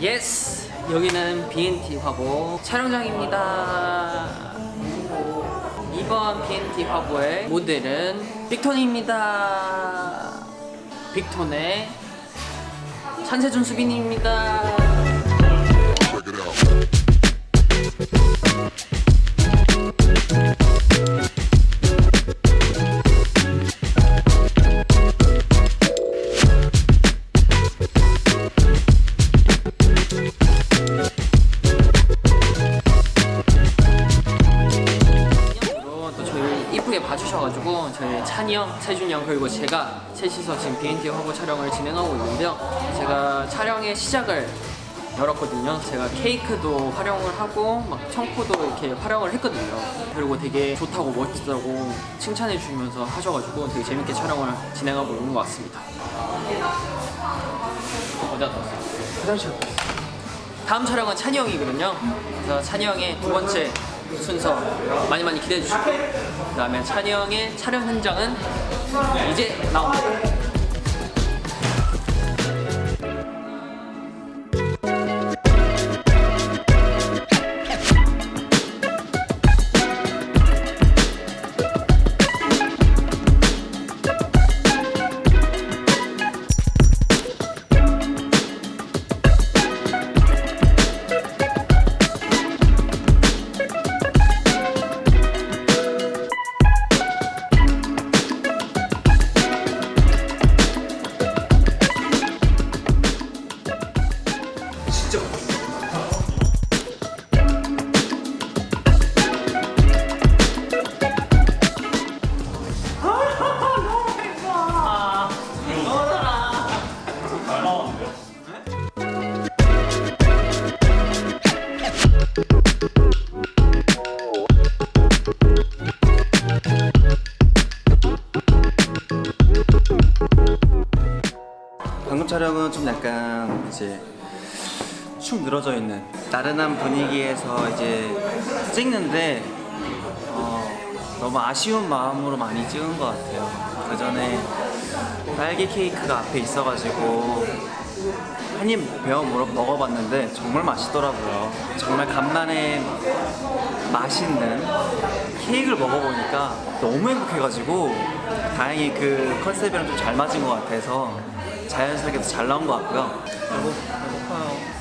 예스! 여기는 BNT 화보 촬영장입니다. 이번 BNT 화보의 모델은 빅톤입니다. 빅톤의 찬세준 수빈입니다. 형, 세준이 형 그리고 제가 셋이서 지금 BNT 화보 촬영을 진행하고 있는데요. 제가 촬영의 시작을 열었거든요. 제가 케이크도 활용을 하고 막 청포도 이렇게 활용을 했거든요. 그리고 되게 좋다고 멋지다고 칭찬해 주면서 하셔가지고 되게 재밌게 촬영을 진행하고 있는 것 같습니다. 어디 갔다 왔어요? 화장실. 다음 촬영은 찬이 형이거든요. 그래서 찬이 형의 두 번째 순서 많이 많이 기대해 주시고 그 다음에 찬이 형의 촬영 현장은 이제 나옵니다. 방금 촬영은 좀 약간 이제 축 늘어져 있는 나른한 분위기에서 이제 찍는데 어, 너무 아쉬운 마음으로 많이 찍은 것 같아요. 그 전에 딸기 케이크가 앞에 있어가지고 한 입 베어 먹어봤는데 정말 맛있더라고요. 정말 간만에 맛있는 케이크를 먹어보니까 너무 행복해가지고 다행히 그 컨셉이랑 좀 잘 맞은 것 같아서 자연스럽게 잘 나온 것 같고요. 그리고 배고파요.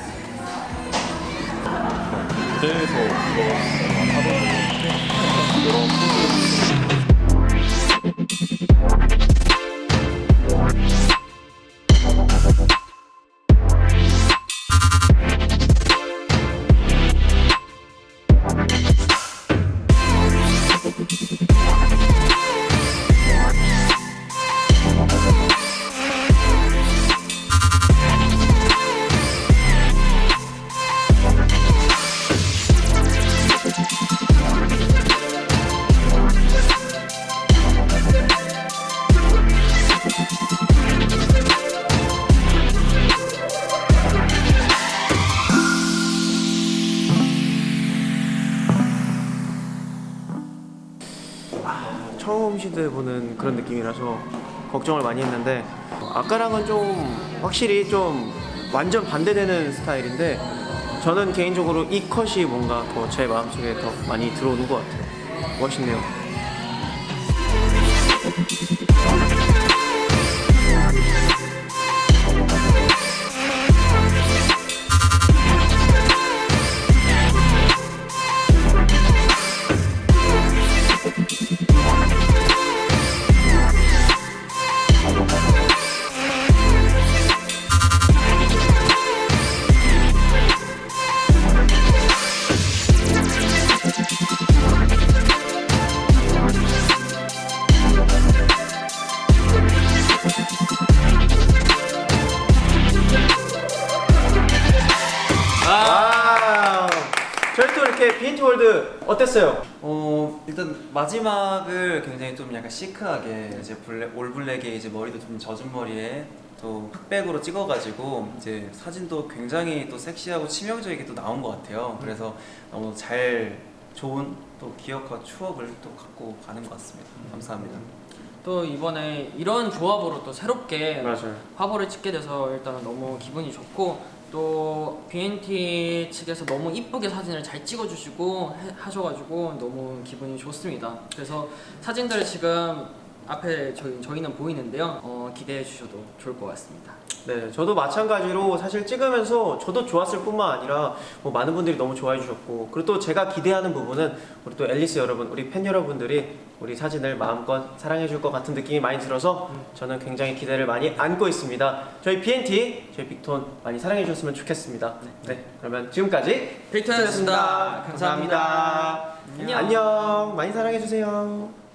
무대에서 처음 시도해보는 그런 느낌이라서 걱정을 많이 했는데 아까랑은 좀 확실히 좀 완전 반대되는 스타일인데 저는 개인적으로 이 컷이 뭔가 더 제 마음속에 더 많이 들어오는 것 같아요. 멋있네요 bnt world 어땠어요? 어 일단 마지막을 굉장히 좀 약간 시크하게 이제 블랙 all black에 이제 머리도 좀 젖은 머리에 또 흑백으로 찍어가지고 이제 사진도 굉장히 또 섹시하고 치명적이게 또 나온 것 같아요. 그래서 너무 잘 좋은 또 기억과 추억을 또 갖고 가는 것 같습니다. 감사합니다. 또 이번에 이런 조합으로 또 새롭게 맞아요. 화보를 찍게 돼서 일단 너무 기분이 좋고 또 BNT 측에서 너무 이쁘게 사진을 잘 찍어주시고 해- 하셔가지고 너무 기분이 좋습니다. 그래서 사진들을 지금 앞에 저희, 저희는 보이는데요. 어, 기대해 주셔도 좋을 것 같습니다. 네, 저도 마찬가지로 사실 찍으면서 저도 좋았을 뿐만 아니라 뭐 많은 분들이 너무 좋아해 주셨고 그리고 또 제가 기대하는 부분은 우리 또 앨리스 여러분, 우리 팬 여러분들이 우리 사진을 마음껏 사랑해 줄 것 같은 느낌이 많이 들어서 저는 굉장히 기대를 많이 안고 있습니다. 저희 BNT, 저희 빅톤 많이 사랑해 주셨으면 좋겠습니다. 네, 그러면 지금까지 빅톤이었습니다. 감사합니다. 감사합니다. 안녕. 안녕. 많이 사랑해 주세요.